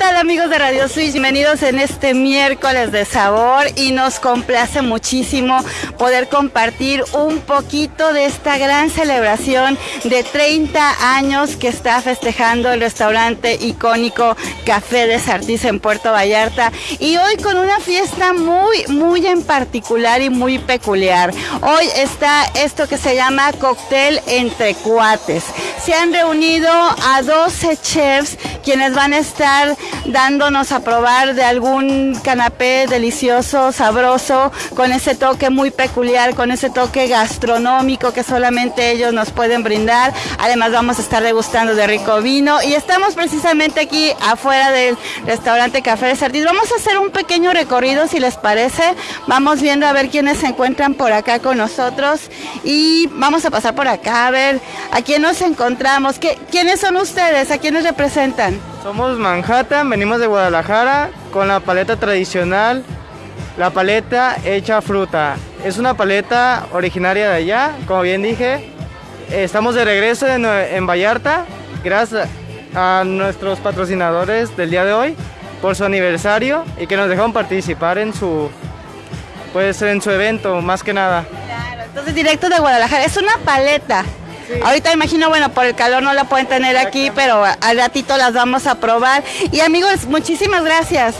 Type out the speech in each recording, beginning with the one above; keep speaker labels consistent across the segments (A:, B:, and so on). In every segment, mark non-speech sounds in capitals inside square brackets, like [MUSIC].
A: tal amigos de Radio Switch? Bienvenidos en este miércoles de sabor y nos complace muchísimo poder compartir un poquito de esta gran celebración de 30 años que está festejando el restaurante icónico Café de Sartiz en Puerto Vallarta y hoy con una fiesta muy muy en particular y muy peculiar. Hoy está esto que se llama cóctel entre cuates. Se han reunido a 12 chefs quienes van a estar dándonos a probar de algún canapé delicioso, sabroso, con ese toque muy peculiar, con ese toque gastronómico que solamente ellos nos pueden brindar. Además vamos a estar degustando de rico vino y estamos precisamente aquí afuera del restaurante Café de Sartís. Vamos a hacer un pequeño recorrido si les parece. Vamos viendo a ver quiénes se encuentran por acá con nosotros y vamos a pasar por acá a ver a quién nos encontramos. ¿Qué, ¿Quiénes son ustedes? ¿A quiénes representan?
B: Somos Manhattan, venimos de Guadalajara con la paleta tradicional, la paleta hecha fruta. Es una paleta originaria de allá, como bien dije. Estamos de regreso en, en Vallarta, gracias a nuestros patrocinadores del día de hoy por su aniversario y que nos dejaron participar en su, pues, en su evento, más que nada.
A: Claro, entonces directo de Guadalajara, es una paleta. Ahorita imagino, bueno, por el calor no la pueden tener aquí, pero al ratito las vamos a probar. Y amigos, muchísimas gracias.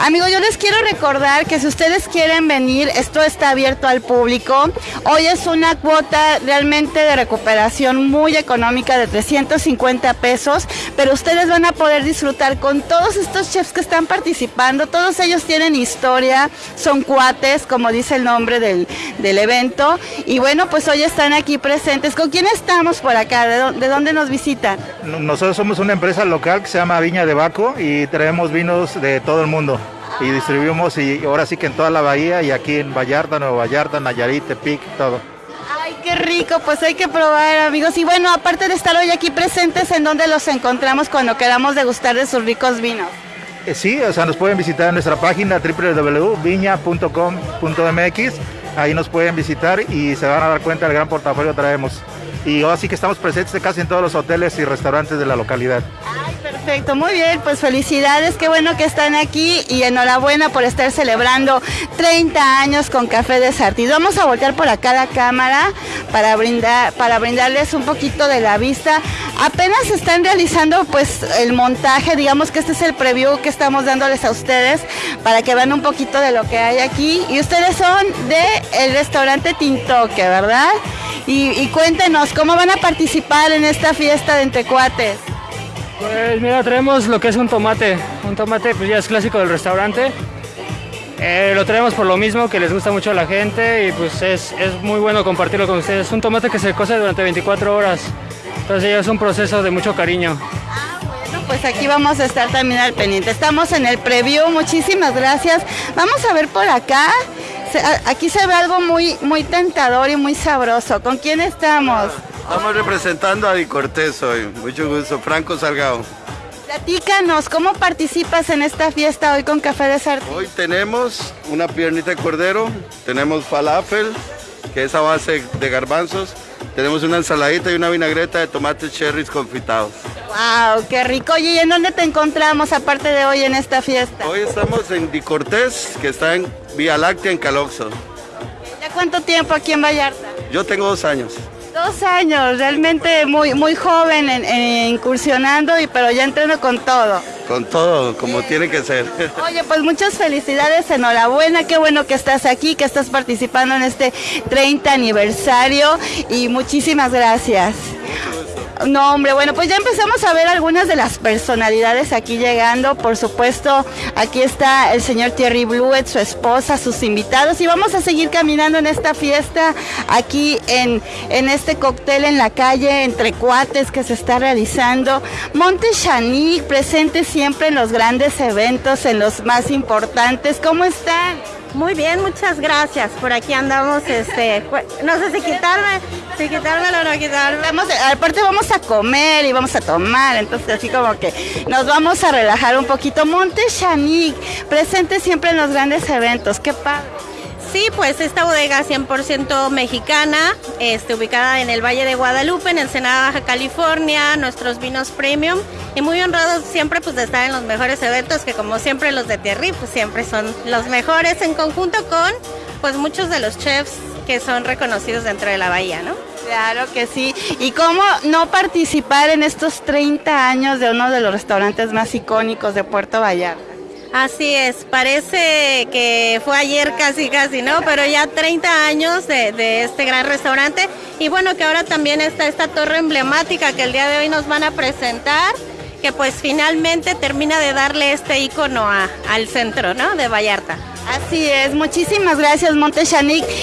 A: Amigos, yo les quiero recordar que si ustedes quieren venir, esto está abierto al público. Hoy es una cuota realmente de recuperación muy económica de 350 pesos, pero ustedes van a poder disfrutar con todos estos chefs que están participando. Todos ellos tienen historia, son cuates, como dice el nombre del, del evento. Y bueno, pues hoy están aquí presentes. ¿Con quién estamos por acá? ¿De, dónde nos visitan?
C: Nosotros somos una empresa local que se llama Viña de Baco y traemos vinos de todo el mundo y distribuimos y ahora sí que en toda la bahía y aquí en Vallarta, Nuevo Vallarta, Nayarit, Tepic, todo.
A: Ay, qué rico, pues hay que probar amigos. Y bueno, aparte de estar hoy aquí presentes, ¿en dónde los encontramos cuando queramos degustar de sus ricos vinos?
C: Eh, sí, o sea, nos pueden visitar en nuestra página www.viña.com.mx, ahí nos pueden visitar y se van a dar cuenta del gran portafolio que traemos y así que estamos presentes casi en todos los hoteles y restaurantes de la localidad.
A: Ay, perfecto, muy bien, pues felicidades, qué bueno que están aquí y enhorabuena por estar celebrando 30 años con Café de Sartí. Vamos a voltear por acá la cámara para brindar para brindarles un poquito de la vista. Apenas están realizando pues el montaje, digamos que este es el preview que estamos dándoles a ustedes para que vean un poquito de lo que hay aquí y ustedes son de el restaurante Tintoque, ¿verdad? Y, cuéntenos, ¿cómo van a participar en esta fiesta de entrecuates?
B: Pues mira, traemos lo que es un tomate. Un tomate pues ya es clásico del restaurante. Eh, lo traemos por lo mismo, que les gusta mucho a la gente y pues es, es muy bueno compartirlo con ustedes. Es un tomate que se cose durante 24 horas. Entonces ya es un proceso de mucho cariño.
A: Ah, bueno, pues aquí vamos a estar también al pendiente. Estamos en el preview, muchísimas gracias. Vamos a ver por acá aquí se ve algo muy, muy tentador y muy sabroso. ¿Con quién estamos?
D: Estamos representando a Di Cortés hoy. Mucho gusto. Franco Salgado.
A: Platícanos, ¿cómo participas en esta fiesta hoy con Café de Sartén?
D: Hoy tenemos una piernita de cordero, tenemos falafel, que es a base de garbanzos, tenemos una ensaladita y una vinagreta de tomates cherries confitados.
A: ¡Wow! ¡Qué rico! ¿y en dónde te encontramos aparte de hoy en esta fiesta?
D: Hoy estamos en Di Cortés, que está en Vía Láctea, en Caloxo.
A: ¿Ya cuánto tiempo aquí en Vallarta?
D: Yo tengo dos años.
A: Dos años, realmente muy, muy joven incursionando, y, pero ya entreno con todo.
D: Con todo, como tiene que ser. [LAUGHS]
A: Oye, pues muchas felicidades, enhorabuena, qué bueno que estás aquí, que estás participando en este 30 aniversario y muchísimas gracias. No, hombre, bueno, pues ya empezamos a ver algunas de las personalidades aquí llegando. Por supuesto, aquí está el señor Thierry Bluet, su esposa, sus invitados. Y vamos a seguir caminando en esta fiesta, aquí en, en este cóctel en la calle, entre cuates que se está realizando. Monte Chanic, presente siempre en los grandes eventos, en los más importantes. ¿Cómo están?
E: Muy bien, muchas gracias. Por aquí andamos, este, no sé si quitarme, si quitarme o no quitarme.
A: Vamos, aparte vamos a comer y vamos a tomar, entonces así como que nos vamos a relajar un poquito. Monte Chanic, presente siempre en los grandes eventos, qué padre.
E: Sí, pues esta bodega 100% mexicana, este, ubicada en el Valle de Guadalupe, en Ensenada, Baja California, nuestros vinos premium y muy honrados siempre pues de estar en los mejores eventos que como siempre los de Thierry pues siempre son los mejores en conjunto con pues muchos de los chefs que son reconocidos dentro de la bahía, ¿no?
A: Claro que sí. ¿Y cómo no participar en estos 30 años de uno de los restaurantes más icónicos de Puerto Vallarta?
E: Así es, parece que fue ayer casi casi, ¿no? Pero ya 30 años de, este gran restaurante y bueno que ahora también está esta torre emblemática que el día de hoy nos van a presentar, que pues finalmente termina de darle este icono al centro, ¿no? De Vallarta.
A: Así es, muchísimas gracias Monte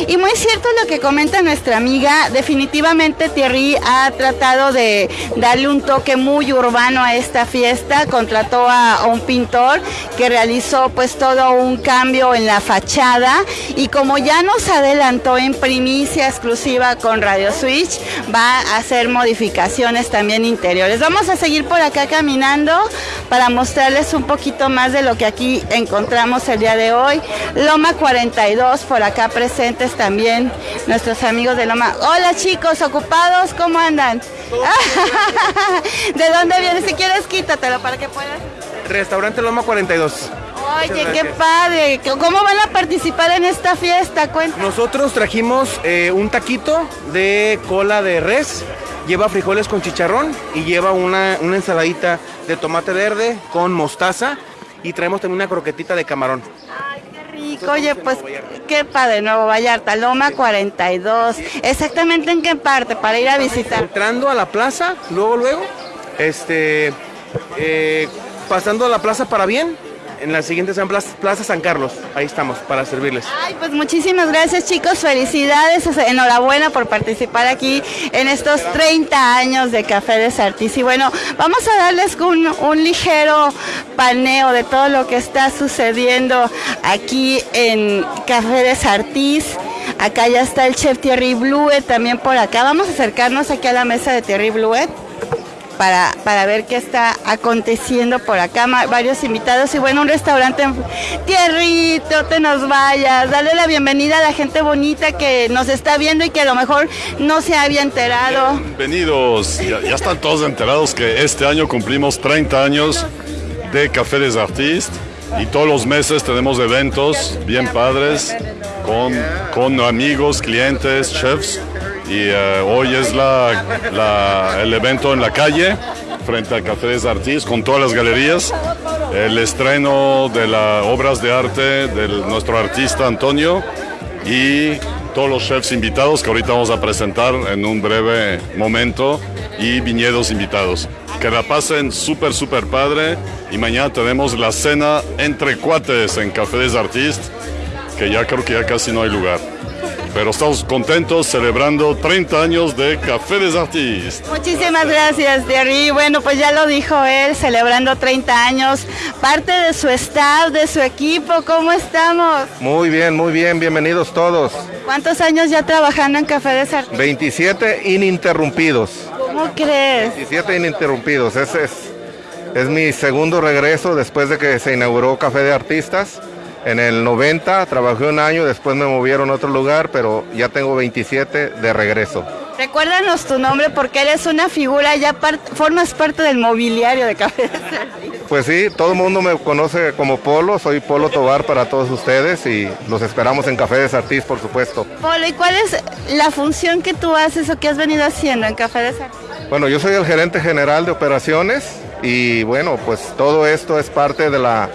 A: Y muy cierto lo que comenta nuestra amiga, definitivamente Thierry ha tratado de darle un toque muy urbano a esta fiesta, contrató a, un pintor que realizó pues todo un cambio en la fachada y como ya nos adelantó en primicia exclusiva con Radio Switch, va a hacer modificaciones también interiores. Vamos a seguir por acá caminando para mostrarles un poquito más de lo que aquí encontramos el día de hoy. Loma 42, por acá presentes también nuestros amigos de Loma. Hola chicos, ocupados, ¿cómo andan? [LAUGHS] ¿De dónde vienes? Si quieres, quítatelo para que puedas.
F: Restaurante Loma 42.
A: Oye, qué padre. ¿Cómo van a participar en esta fiesta? Cuéntanos.
F: Nosotros trajimos eh, un taquito de cola de res. Lleva frijoles con chicharrón y lleva una, una ensaladita de tomate verde con mostaza y traemos también una croquetita de camarón.
A: Oye, pues qué padre, Nuevo Vallarta, Loma 42. ¿Exactamente en qué parte para ir a visitar?
F: Entrando a la plaza, luego, luego, este, eh, pasando a la plaza para bien, en la siguiente Plaza San Carlos. Ahí estamos para servirles.
A: Ay, pues muchísimas gracias chicos, felicidades, enhorabuena por participar aquí en estos 30 años de Café de Sartís. Y bueno, vamos a darles un, un ligero paneo de todo lo que está sucediendo aquí en Café de Sartís. Acá ya está el chef Thierry Bluet también por acá. Vamos a acercarnos aquí a la mesa de Thierry Bluet para, para ver qué está aconteciendo por acá. Varios invitados y bueno, un restaurante en Tierrito, te nos vayas. Dale la bienvenida a la gente bonita que nos está viendo y que a lo mejor no se había enterado.
G: Bienvenidos. Ya, están todos enterados que este año cumplimos 30 años de Café des Artistes y todos los meses tenemos eventos bien padres con, con amigos, clientes, chefs y eh, hoy es el evento en la calle frente al Café des Artistes con todas las galerías, el estreno de las obras de arte de nuestro artista Antonio y todos los chefs invitados que ahorita vamos a presentar en un breve momento y viñedos invitados. Que la pasen súper, súper padre. Y mañana tenemos la cena entre cuates en Café des Artistes, que ya creo que ya casi no hay lugar pero estamos contentos celebrando 30 años de Café des Artistes.
A: Muchísimas gracias, Thierry. Bueno, pues ya lo dijo él, celebrando 30 años, parte de su staff, de su equipo, ¿cómo estamos?
H: Muy bien, muy bien, bienvenidos todos.
A: ¿Cuántos años ya trabajando en Café des Artistes?
H: 27 ininterrumpidos.
A: ¿Cómo crees?
H: 27 ininterrumpidos, ese es, es mi segundo regreso después de que se inauguró Café de Artistas. En el 90 trabajé un año, después me movieron a otro lugar, pero ya tengo 27 de regreso.
A: Recuérdanos tu nombre porque eres una figura, ya formas parte del mobiliario de Café
H: Pues sí, todo el mundo me conoce como Polo, soy Polo Tobar para todos ustedes y los esperamos en Café de Sartís, por supuesto.
A: Polo, ¿y cuál es la función que tú haces o que has venido haciendo en Café de Sartís?
H: Bueno, yo soy el gerente general de operaciones y bueno, pues todo esto es parte de la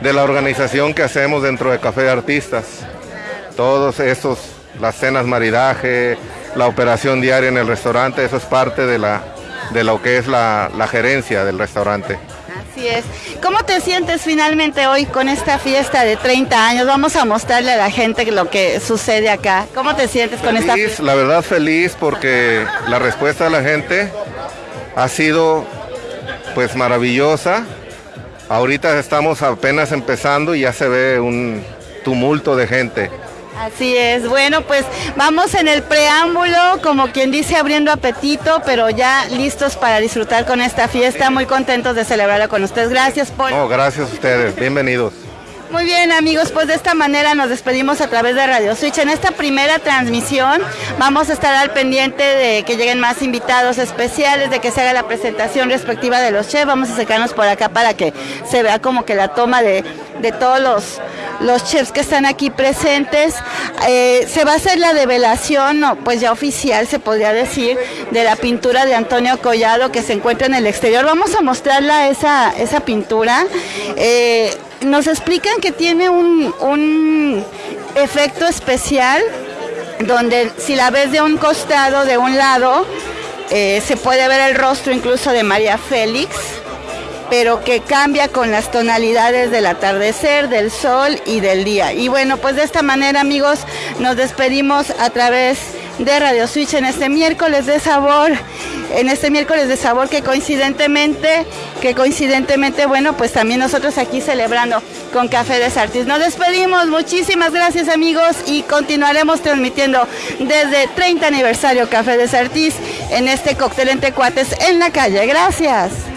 H: de la organización que hacemos dentro de Café de Artistas. Todos esos, las cenas maridaje, la operación diaria en el restaurante, eso es parte de, la, de lo que es la, la gerencia del restaurante.
A: Así es. ¿Cómo te sientes finalmente hoy con esta fiesta de 30 años? Vamos a mostrarle a la gente lo que sucede acá. ¿Cómo te sientes con esta fiesta?
H: La verdad feliz porque la respuesta de la gente ha sido pues maravillosa. Ahorita estamos apenas empezando y ya se ve un tumulto de gente.
A: Así es, bueno, pues vamos en el preámbulo, como quien dice, abriendo apetito, pero ya listos para disfrutar con esta fiesta, muy contentos de celebrarla con ustedes. Gracias, Paul.
H: No, gracias a ustedes, bienvenidos.
A: Muy bien amigos, pues de esta manera nos despedimos a través de Radio Switch. En esta primera transmisión vamos a estar al pendiente de que lleguen más invitados especiales, de que se haga la presentación respectiva de los chefs. Vamos a acercarnos por acá para que se vea como que la toma de, de todos los, los chefs que están aquí presentes. Eh, se va a hacer la develación, pues ya oficial se podría decir, de la pintura de Antonio Collado que se encuentra en el exterior. Vamos a mostrarla esa, esa pintura. Eh, nos explican que tiene un, efecto especial donde si la ves de un costado, de un lado, eh, se puede ver el rostro incluso de María Félix, pero que cambia con las tonalidades del atardecer, del sol y del día. Y bueno, pues de esta manera amigos, nos despedimos a través de Radio Switch en este miércoles de sabor, en este miércoles de sabor que coincidentemente, que coincidentemente, bueno, pues también nosotros aquí celebrando con Café de Sartis. Nos despedimos, muchísimas gracias amigos y continuaremos transmitiendo desde 30 aniversario Café de Sartis en este cóctel entre cuates en la calle. Gracias.